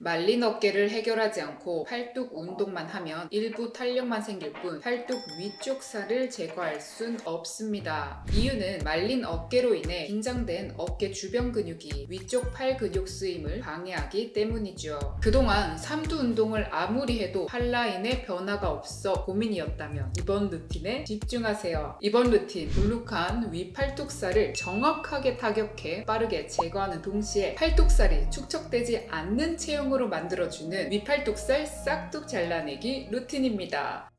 말린 어깨를 해결하지 않고 팔뚝 운동만 하면 일부 탄력만 생길 뿐 팔뚝 위쪽 살을 제거할 순 없습니다. 이유는 말린 어깨로 인해 긴장된 어깨 주변 근육이 위쪽 팔 근육 쓰임을 방해하기 때문이죠. 그동안 삼두 운동을 아무리 해도 팔 라인에 변화가 없어 고민이었다면 이번 루틴에 집중하세요. 이번 루틴 불룩한 위 팔뚝살을 정확하게 타격해 빠르게 제거하는 동시에 팔뚝살이 축적되지 않는 체형 으로 만들어주는 위 팔뚝살 싹둑 잘라내기 루틴입니다.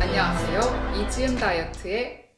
안녕하세요. 이지은 다이어트의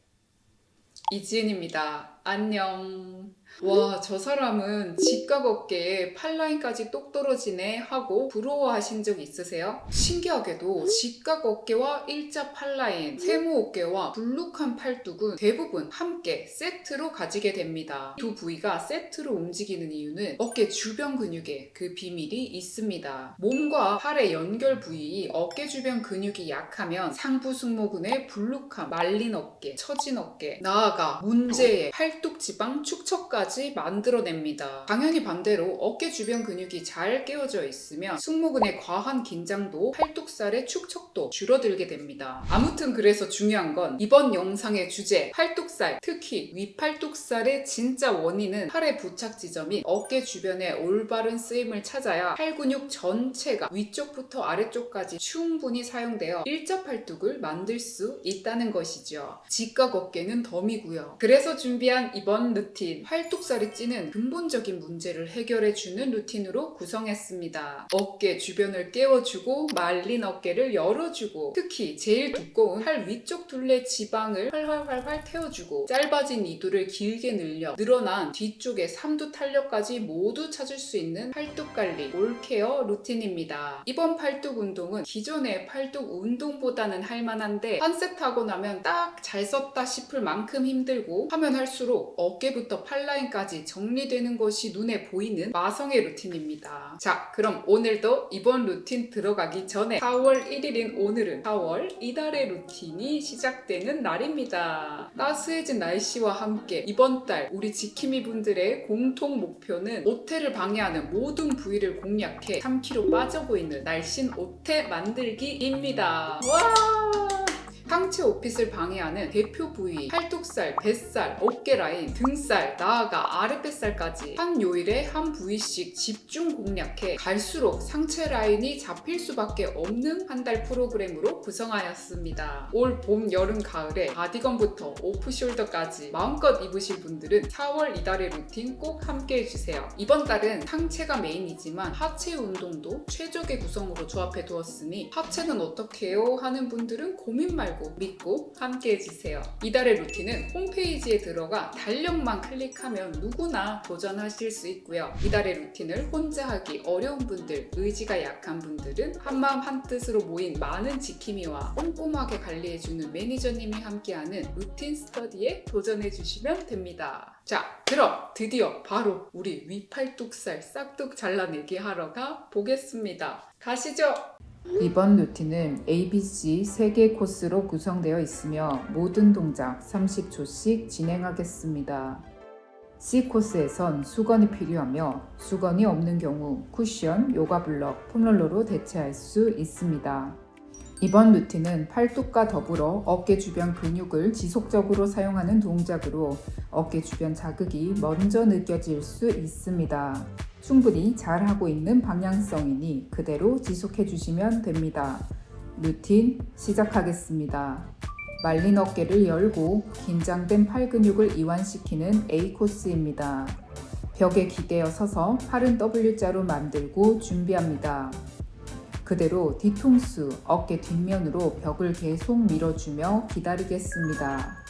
이지은입니다. 안녕. 와, 저 사람은 직각 어깨에 팔라인까지 똑 떨어지네 하고 부러워하신 적 있으세요? 신기하게도 직각 어깨와 일자 팔라인, 세모 어깨와 불룩한 팔뚝은 대부분 함께 세트로 가지게 됩니다. 두 부위가 세트로 움직이는 이유는 어깨 주변 근육에 그 비밀이 있습니다. 몸과 팔의 연결 부위, 어깨 주변 근육이 약하면 상부 승모근의 불룩함, 말린 어깨, 처진 어깨, 나아가 문제의 팔뚝 지방 축척까지 까지 만들어냅니다. 당연히 반대로 어깨 주변 근육이 잘 깨어져 있으면 승모근의 과한 긴장도 팔뚝살의 축적도 줄어들게 됩니다. 아무튼 그래서 중요한 건 이번 영상의 주제 팔뚝살, 특히 위팔뚝살의 진짜 원인은 팔의 부착 지점인 어깨 주변의 올바른 쓰임을 찾아야 팔 근육 전체가 위쪽부터 아래쪽까지 충분히 사용되어 일자 팔뚝을 만들 수 있다는 것이죠. 직각 어깨는 덤이고요. 그래서 준비한 이번 루틴 팔뚝 팔뚝살이 찌는 근본적인 문제를 해결해주는 루틴으로 구성했습니다. 어깨 주변을 깨워주고 말린 어깨를 열어주고 특히 제일 두꺼운 팔 위쪽 둘레 지방을 활활활활 태워주고 짧아진 이두를 길게 늘려 늘어난 뒤쪽의 삼두 탄력까지 모두 찾을 수 있는 팔뚝관리 all care 루틴입니다. 이번 팔뚝 운동은 기존의 팔뚝 운동보다는 할만한데 한 세트 하고 나면 딱 잘 썼다 싶을 만큼 힘들고 하면 할수록 어깨부터 팔 라인까지 정리되는 것이 눈에 보이는 마성의 루틴입니다. 자, 그럼 오늘도 이번 루틴 들어가기 전에 4월 1일인 오늘은 4월 이달의 루틴이 시작되는 날입니다. 따스해진 날씨와 함께 이번 달 우리 지킴이 분들의 공통 목표는 옷태를 방해하는 모든 부위를 공략해 3kg 빠져 보이는 날씬 옷태 만들기입니다. 와! 상체 오핏을 방해하는 대표 부위, 팔뚝살, 뱃살, 어깨 라인, 등살, 나아가 아랫뱃살까지 한 요일에 한 부위씩 집중 공략해 갈수록 상체 라인이 잡힐 수밖에 없는 한 달 프로그램으로 구성하였습니다. 올 봄, 여름, 가을에 bodycon부터 오프숄더까지 마음껏 입으실 분들은 4월 이달의 루틴 꼭 함께 해주세요. 이번 달은 상체가 메인이지만 하체 운동도 최적의 구성으로 조합해 두었으니 하체는 어떻게 해요? 하는 분들은 고민 말고 말고 믿고 함께 해 주세요. 이달의 루틴은 홈페이지에 들어가 달력만 클릭하면 누구나 도전하실 수 있고요. 이달의 루틴을 혼자 하기 어려운 분들, 의지가 약한 분들은 한마음 한뜻으로 모인 많은 지킴이와 꼼꼼하게 관리해주는 매니저님이 함께하는 루틴 스터디에 도전해 주시면 됩니다. 자, 그럼 드디어 바로 우리 위팔뚝살 싹둑 잘라내기 하러 가 보겠습니다. 가시죠! 이번 루틴은 ABC 3개 코스로 구성되어 있으며 모든 동작 30초씩 진행하겠습니다. C코스에선 수건이 필요하며 수건이 없는 경우 쿠션, 요가 블럭, 폼롤러로 대체할 수 있습니다. 이번 루틴은 팔뚝과 더불어 어깨 주변 근육을 지속적으로 사용하는 동작으로 어깨 주변 자극이 먼저 느껴질 수 있습니다. 충분히 잘하고 있는 방향성이니 그대로 지속해 주시면 됩니다. 루틴 시작하겠습니다. 말린 어깨를 열고 긴장된 팔 근육을 이완시키는 A 코스입니다. 벽에 기대어 서서 팔은 W자로 만들고 준비합니다. 그대로 뒤통수, 어깨 뒷면으로 벽을 계속 밀어주며 기다리겠습니다.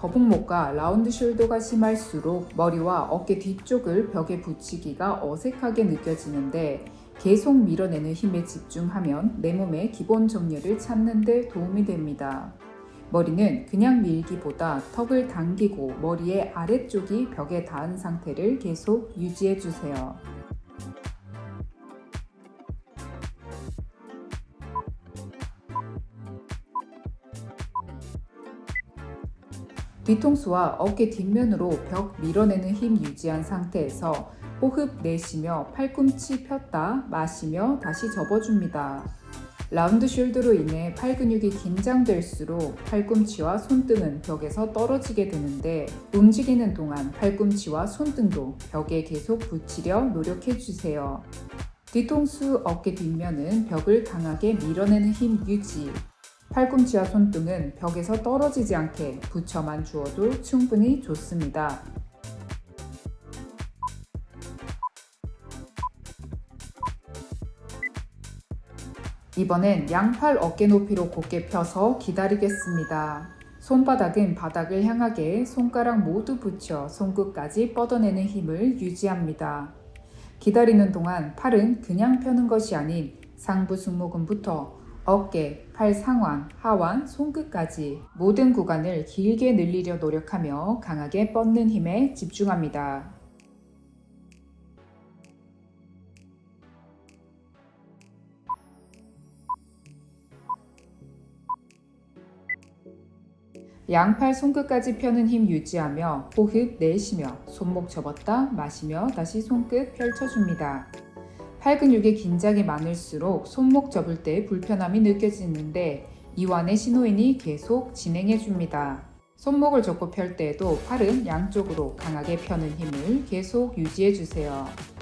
거북목과 라운드 숄더가 심할수록 머리와 어깨 뒤쪽을 벽에 붙이기가 어색하게 느껴지는데 계속 밀어내는 힘에 집중하면 내 몸의 기본 정렬을 찾는 데 도움이 됩니다. 머리는 그냥 밀기보다 턱을 당기고 머리의 아래쪽이 벽에 닿은 상태를 계속 유지해 주세요. 뒤통수와 어깨 뒷면으로 벽 밀어내는 힘 유지한 상태에서 호흡 내쉬며 팔꿈치 폈다 마시며 다시 접어줍니다. 라운드 숄더로 인해 팔 근육이 긴장될수록 팔꿈치와 손등은 벽에서 떨어지게 되는데 움직이는 동안 팔꿈치와 손등도 벽에 계속 붙이려 노력해주세요. 뒤통수 어깨 뒷면은 벽을 강하게 밀어내는 힘 유지. 팔꿈치와 손등은 벽에서 떨어지지 않게 붙여만 주어도 충분히 좋습니다. 이번엔 양팔 어깨 높이로 곧게 펴서 기다리겠습니다. 손바닥은 바닥을 향하게 손가락 모두 붙여 손끝까지 뻗어내는 힘을 유지합니다. 기다리는 동안 팔은 그냥 펴는 것이 아닌 상부 승모근부터 어깨, 팔 상완, 하완, 손끝까지 모든 구간을 길게 늘리려 노력하며 강하게 뻗는 힘에 집중합니다. 양팔 손끝까지 펴는 힘 유지하며 호흡 내쉬며 손목 접었다 마시며 다시 손끝 펼쳐줍니다. 팔 근육의 긴장이 많을수록 손목 접을 때 불편함이 느껴지는데 이완의 신호인이 계속 진행해줍니다. 손목을 접고 펼 때에도 팔은 양쪽으로 강하게 펴는 힘을 계속 유지해주세요.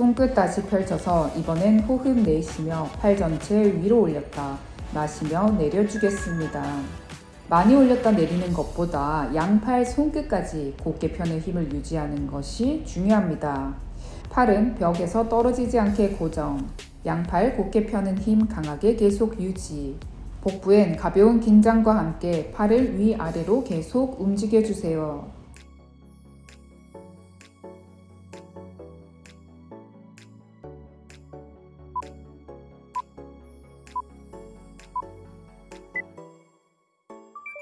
손끝 다시 펼쳐서 이번엔 호흡 내쉬며 팔 전체 위로 올렸다 마시며 내려주겠습니다. 많이 올렸다 내리는 것보다 양팔 손끝까지 곧게 펴는 힘을 유지하는 것이 중요합니다. 팔은 벽에서 떨어지지 않게 고정, 양팔 곧게 펴는 힘 강하게 계속 유지, 복부엔 가벼운 긴장과 함께 팔을 위아래로 계속 움직여주세요.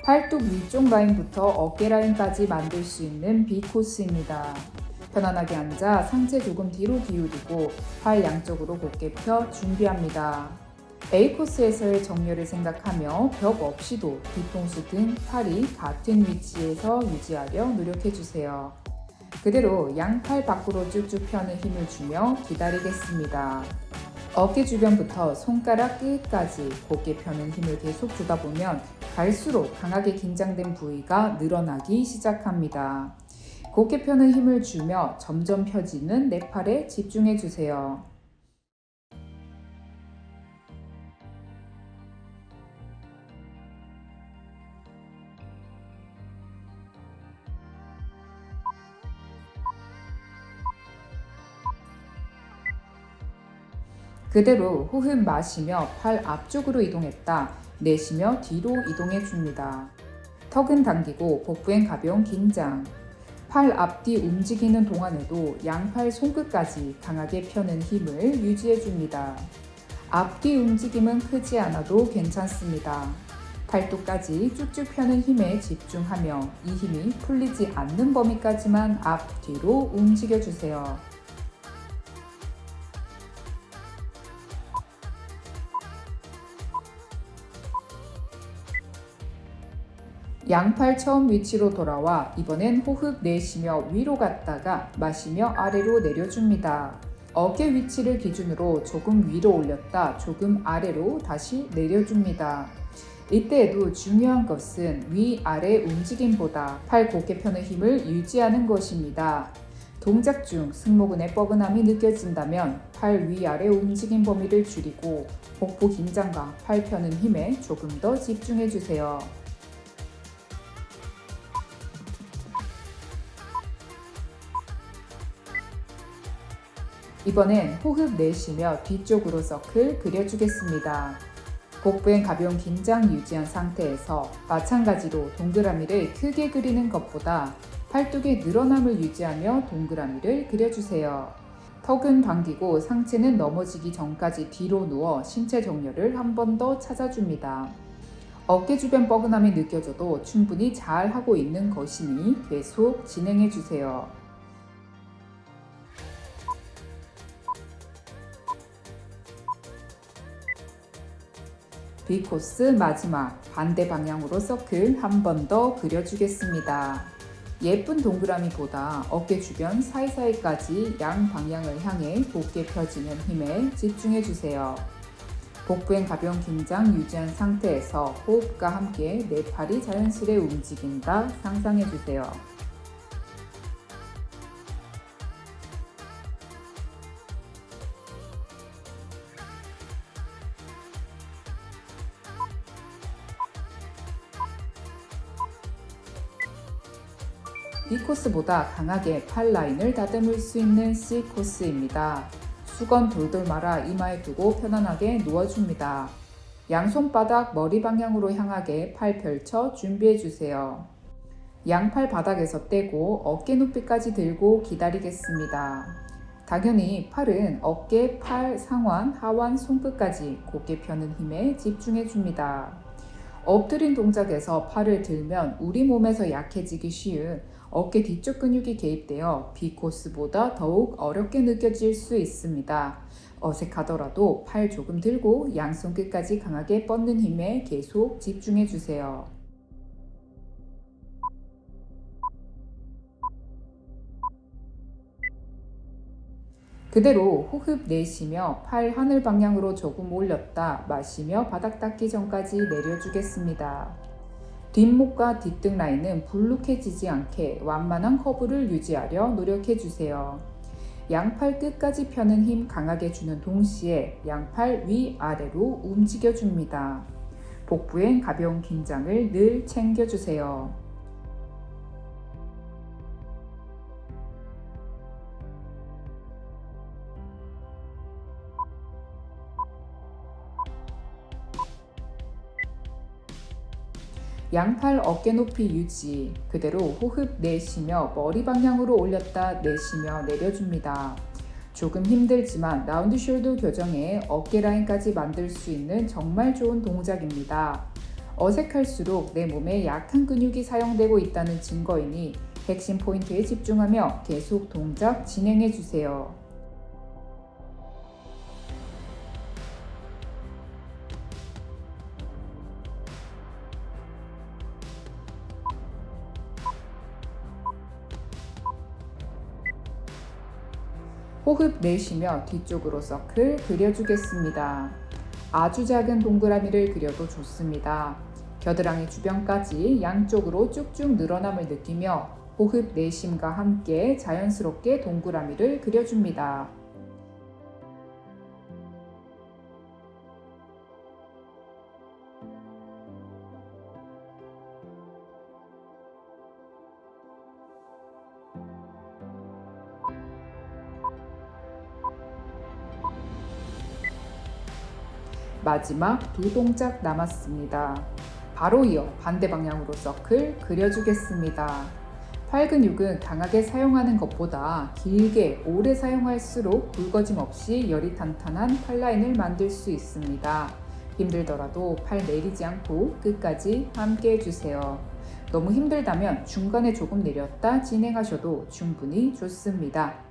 팔뚝 위쪽 라인부터 어깨 라인까지 만들 수 있는 B 코스입니다. 편안하게 앉아 상체 조금 뒤로 기울이고 팔 양쪽으로 곧게 펴 준비합니다. A 코스에서의 정렬을 생각하며 벽 없이도 뒤통수 등 팔이 같은 위치에서 유지하려 노력해주세요. 그대로 양팔 밖으로 쭉쭉 펴는 힘을 주며 기다리겠습니다. 어깨 주변부터 손가락 끝까지 곧게 펴는 힘을 계속 주다 보면 갈수록 강하게 긴장된 부위가 늘어나기 시작합니다. 곧게 펴는 힘을 주며 점점 펴지는 내 팔에 집중해 주세요. 그대로 호흡 마시며 팔 앞쪽으로 이동했다. 내쉬며 뒤로 이동해 줍니다. 턱은 당기고 복부엔 가벼운 긴장. 팔 앞뒤 움직이는 동안에도 양팔 손끝까지 강하게 펴는 힘을 유지해 줍니다. 앞뒤 움직임은 크지 않아도 괜찮습니다. 팔뚝까지 쭉쭉 펴는 힘에 집중하며 이 힘이 풀리지 않는 범위까지만 앞 뒤로 움직여 주세요. 양팔 처음 위치로 돌아와 이번엔 호흡 내쉬며 위로 갔다가 마시며 아래로 내려줍니다. 어깨 위치를 기준으로 조금 위로 올렸다 조금 아래로 다시 내려줍니다. 이때에도 중요한 것은 위아래 움직임보다 팔 곧게 펴는 힘을 유지하는 것입니다. 동작 중 승모근의 뻐근함이 느껴진다면 팔 위아래 움직임 범위를 줄이고 복부 긴장과 팔 펴는 힘에 조금 더 집중해 주세요. 이번엔 호흡 내쉬며 뒤쪽으로 서클 그려주겠습니다. 복부엔 가벼운 긴장 유지한 상태에서 마찬가지로 동그라미를 크게 그리는 것보다 팔뚝의 늘어남을 유지하며 동그라미를 그려주세요. 턱은 당기고 상체는 넘어지기 전까지 뒤로 누워 신체 정렬을 한 번 더 찾아줍니다. 어깨 주변 뻐근함이 느껴져도 충분히 잘 하고 있는 것이니 계속 진행해 주세요. B코스 마지막 반대 방향으로 서클 한 번 더 그려주겠습니다. 예쁜 동그라미보다 어깨 주변 사이사이까지 양 방향을 향해 곧게 펴지는 힘에 집중해 주세요. 복부엔 가벼운 긴장 유지한 상태에서 호흡과 함께 내 팔이 자연스레 움직인다 상상해 주세요. B코스보다 강하게 팔 라인을 다듬을 수 있는 C코스입니다. 수건 돌돌 말아 이마에 두고 편안하게 누워줍니다. 양손바닥 머리 방향으로 향하게 팔 펼쳐 준비해주세요. 양팔 바닥에서 떼고 어깨 높이까지 들고 기다리겠습니다. 당연히 팔은 어깨, 팔, 상완, 하완, 손끝까지 곧게 펴는 힘에 집중해줍니다. 엎드린 동작에서 팔을 들면 우리 몸에서 약해지기 쉬운 어깨 뒤쪽 근육이 개입되어 B코스보다 더욱 어렵게 느껴질 수 있습니다. 어색하더라도 팔 조금 들고 양손 끝까지 강하게 뻗는 힘에 계속 집중해 주세요. 그대로 호흡 내쉬며 팔 하늘 방향으로 조금 올렸다 마시며 바닥 닿기 전까지 내려주겠습니다. 뒷목과 뒷등 라인은 불룩해지지 않게 완만한 커브를 유지하려 노력해주세요. 양팔 끝까지 펴는 힘 강하게 주는 동시에 양팔 위아래로 움직여줍니다. 복부엔 가벼운 긴장을 늘 챙겨주세요. 양팔 어깨 높이 유지, 그대로 호흡 내쉬며 머리 방향으로 올렸다 내쉬며 내려줍니다. 조금 힘들지만 round shoulder 교정에 어깨 라인까지 만들 수 있는 정말 좋은 동작입니다. 어색할수록 내 몸에 약한 근육이 사용되고 있다는 증거이니 핵심 포인트에 집중하며 계속 동작 진행해 주세요. 호흡 내쉬며 뒤쪽으로 서클 그려주겠습니다. 아주 작은 동그라미를 그려도 좋습니다. 겨드랑이 주변까지 양쪽으로 쭉쭉 늘어남을 느끼며 호흡 내심과 함께 자연스럽게 동그라미를 그려줍니다. 마지막 두 동작 남았습니다. 바로 이어 반대 방향으로 서클 그려주겠습니다. 팔 근육은 강하게 사용하는 것보다 길게 오래 사용할수록 굵어짐 없이 열이 탄탄한 팔 라인을 만들 수 있습니다. 힘들더라도 팔 내리지 않고 끝까지 함께 해주세요. 너무 힘들다면 중간에 조금 내렸다 진행하셔도 충분히 좋습니다.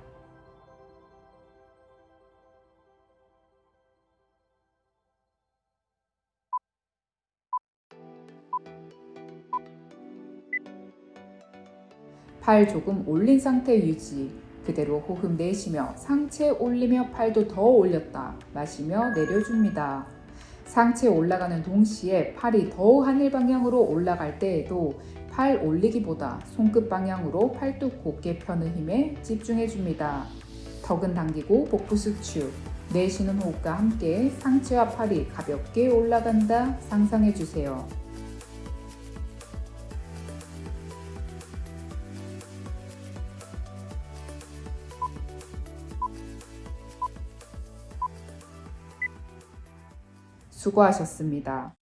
팔 조금 올린 상태 유지. 그대로 호흡 내쉬며 상체 올리며 팔도 더 올렸다 마시며 내려줍니다. 상체 올라가는 동시에 팔이 더 하늘 방향으로 올라갈 때에도 팔 올리기보다 손끝 방향으로 팔뚝 곧게 펴는 힘에 집중해 줍니다. 턱은 당기고 복부 수축. 내쉬는 호흡과 함께 상체와 팔이 가볍게 올라간다 상상해 주세요. 수고하셨습니다.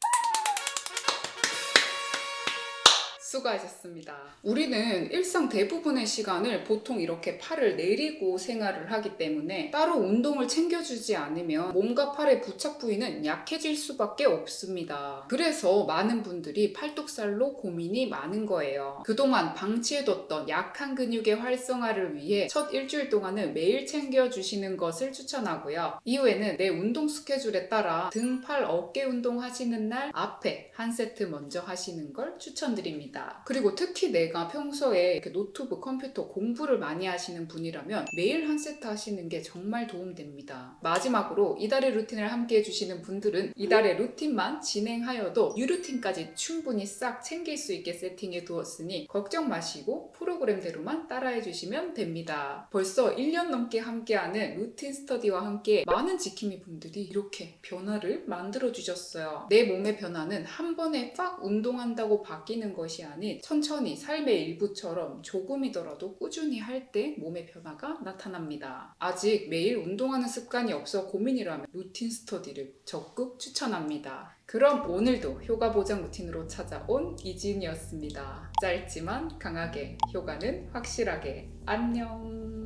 수고하셨습니다. 우리는 일상 대부분의 시간을 보통 이렇게 팔을 내리고 생활을 하기 때문에 따로 운동을 챙겨주지 않으면 몸과 팔의 부착 부위는 약해질 수밖에 없습니다. 그래서 많은 분들이 팔뚝살로 고민이 많은 거예요. 그동안 방치해뒀던 약한 근육의 활성화를 위해 첫 일주일 동안은 매일 챙겨주시는 것을 추천하고요. 이후에는 내 운동 스케줄에 따라 등, 팔, 어깨 운동 하시는 날 앞에 한 세트 먼저 하시는 걸 추천드립니다. 그리고 특히 내가 평소에 노트북, 컴퓨터 공부를 많이 하시는 분이라면 매일 한 세트 하시는 게 정말 도움됩니다. 마지막으로 이달의 루틴을 함께 해주시는 분들은 이달의 루틴만 진행하여도 유루틴까지 충분히 싹 챙길 수 있게 세팅해 두었으니 걱정 마시고 프로그램대로만 따라해 주시면 됩니다. 벌써 1년 넘게 함께하는 루틴 스터디와 함께 많은 지킴이 분들이 이렇게 변화를 만들어 주셨어요. 내 몸의 변화는 한 번에 빡 운동한다고 바뀌는 것이 아닌 천천히 삶의 일부처럼 조금이더라도 꾸준히 할 때 몸의 변화가 나타납니다. 아직 매일 운동하는 습관이 없어 고민이라면 루틴 스터디를 적극 추천합니다. 그럼 오늘도 효과 보장 루틴으로 찾아온 이지은이었습니다. 짧지만 강하게 효과는 확실하게 안녕.